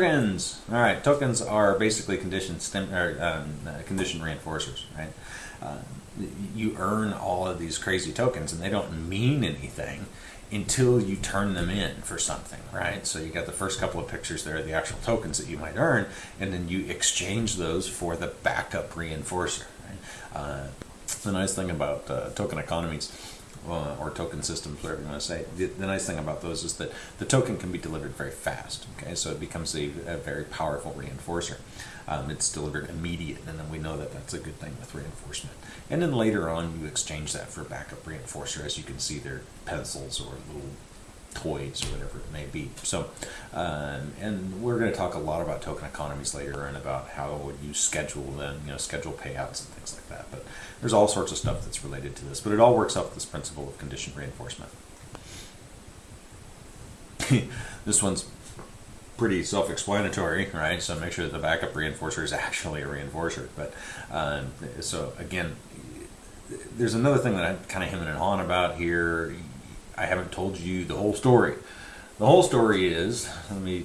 Tokens. All right, tokens are basically condition or um, uh, condition reinforcers, right? Uh, you earn all of these crazy tokens, and they don't mean anything until you turn them in for something, right? So you got the first couple of pictures there, the actual tokens that you might earn, and then you exchange those for the backup reinforcer. Right? Uh, the nice thing about uh, token economies uh, or token systems, whatever you want to say. The, the, nice thing about those is that the token can be delivered very fast. Okay, so it becomes a, a very powerful reinforcer. Um, it's delivered immediate, and then we know that that's a good thing with reinforcement. And then later on, you exchange that for backup reinforcer. As you can see, they're pencils or little toys or whatever it may be. So, um, and we're going to talk a lot about token economies later and about how you schedule them, you know, schedule payouts and things like that. But there's all sorts of stuff that's related to this. But it all works off this principle of conditioned reinforcement. this one's pretty self-explanatory, right? So make sure that the backup reinforcer is actually a reinforcer. But um, so again, there's another thing that I'm kind of hemming and hawing about here. I haven't told you the whole story. The whole story is, let me,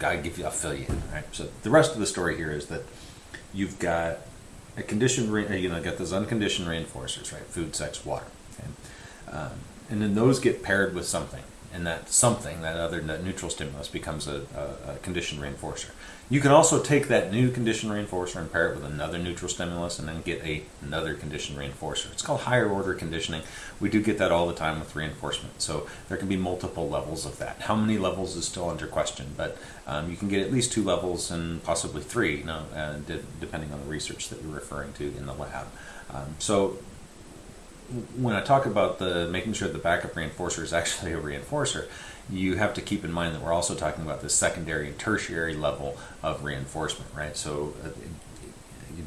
I give you, I'll fill you in, right? So the rest of the story here is that you've got a conditioned, you know, got those unconditioned reinforcers, right? Food, sex, water, okay? Um, and then those get paired with something and that something, that other neutral stimulus, becomes a, a, a conditioned reinforcer. You can also take that new conditioned reinforcer and pair it with another neutral stimulus and then get a, another conditioned reinforcer. It's called higher order conditioning. We do get that all the time with reinforcement. So there can be multiple levels of that. How many levels is still under question, but um, you can get at least two levels and possibly three, you know, uh, de depending on the research that you're referring to in the lab. Um, so when I talk about the making sure the backup reinforcer is actually a reinforcer, you have to keep in mind that we're also talking about the secondary and tertiary level of reinforcement, right? So uh,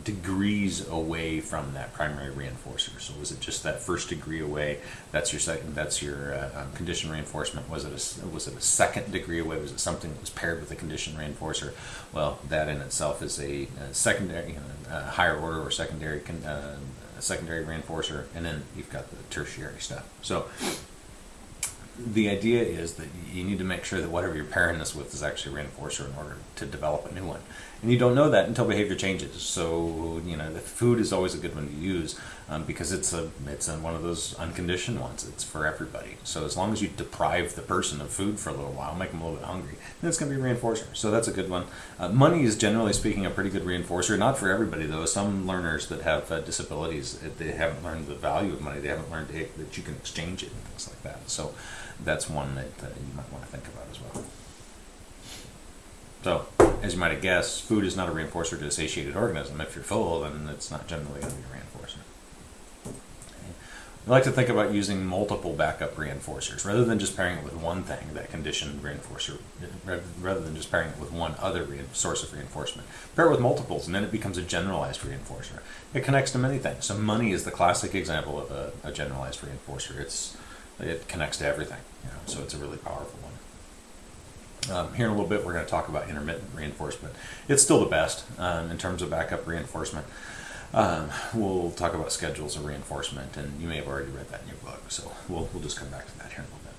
degrees away from that primary reinforcer. So was it just that first degree away? That's your second. That's your uh, um, condition reinforcement. Was it a was it a second degree away? Was it something that was paired with a condition reinforcer? Well, that in itself is a, a secondary, uh, higher order or secondary con, uh, secondary reinforcer, and then you've got the tertiary stuff. So the idea is that you need to make sure that whatever you're pairing this with is actually a reinforcer in order to develop a new one. And you don't know that until behavior changes. So, you know, the food is always a good one to use um, because it's a it's a, one of those unconditioned ones. It's for everybody. So as long as you deprive the person of food for a little while, make them a little bit hungry, then it's going to be a reinforcer. So that's a good one. Uh, money is generally speaking a pretty good reinforcer. Not for everybody though. Some learners that have uh, disabilities, they haven't learned the value of money. They haven't learned that you can exchange it and things like that. So that's one that uh, you might want to think about as well. So, as you might have guessed, food is not a reinforcer to a satiated organism. If you're full, then it's not generally going to be a reinforcer. I like to think about using multiple backup reinforcers rather than just pairing it with one thing, that conditioned reinforcer, rather than just pairing it with one other source of reinforcement. Pair it with multiples and then it becomes a generalized reinforcer. It connects to many things. So money is the classic example of a, a generalized reinforcer. It's, it connects to everything, you know, so it's a really powerful one. Um, here in a little bit, we're going to talk about intermittent reinforcement. It's still the best um, in terms of backup reinforcement. Um, we'll talk about schedules of reinforcement, and you may have already read that in your book, so we'll, we'll just come back to that here in a little bit.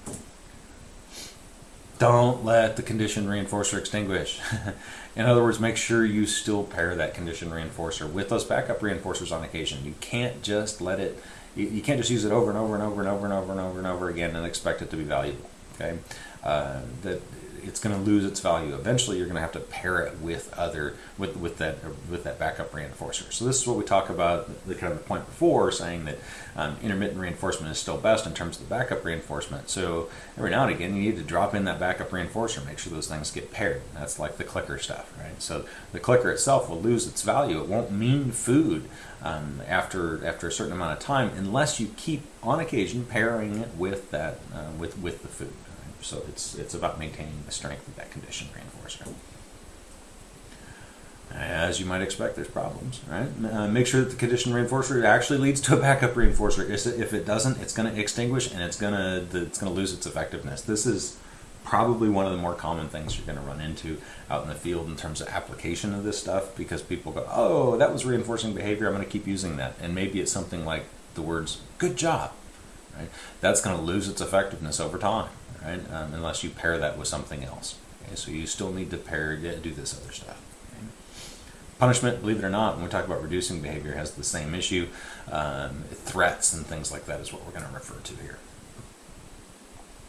Don't let the condition reinforcer extinguish. in other words, make sure you still pair that condition reinforcer with those backup reinforcers on occasion. You can't just let it, you, you can't just use it over and over and over and over and over and over and over again and expect it to be valuable. Okay, uh, that it's going to lose its value. Eventually, you're going to have to pair it with other with with that with that backup reinforcer. So this is what we talk about the kind of the point before, saying that um, intermittent reinforcement is still best in terms of the backup reinforcement. So every now and again, you need to drop in that backup reinforcer, make sure those things get paired. That's like the clicker stuff, right? So the clicker itself will lose its value. It won't mean food um, after after a certain amount of time unless you keep on occasion pairing it with that uh, with with the food. So it's, it's about maintaining the strength of that condition reinforcer. As you might expect, there's problems, right? Uh, make sure that the condition reinforcer actually leads to a backup reinforcer. If it doesn't, it's going to extinguish and it's going to it's going to lose its effectiveness. This is probably one of the more common things you're going to run into out in the field in terms of application of this stuff because people go, "Oh, that was reinforcing behavior. I'm going to keep using that." And maybe it's something like the words "good job." Right? That's going to lose its effectiveness over time right? Um, unless you pair that with something else. Okay, so you still need to pair, do this other stuff. Okay? Punishment, believe it or not, when we talk about reducing behavior, has the same issue. Um, threats and things like that is what we're going to refer to here.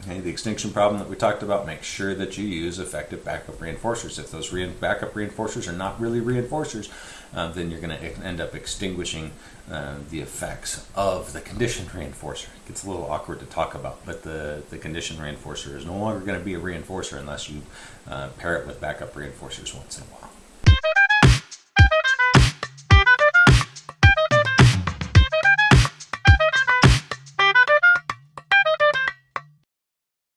The extinction problem that we talked about, make sure that you use effective backup reinforcers. If those re- backup reinforcers are not really reinforcers, uh, then you're going to end up extinguishing uh, the effects of the conditioned reinforcer. It gets a little awkward to talk about, but the, the conditioned reinforcer is no longer going to be a reinforcer unless you uh, pair it with backup reinforcers once in a while.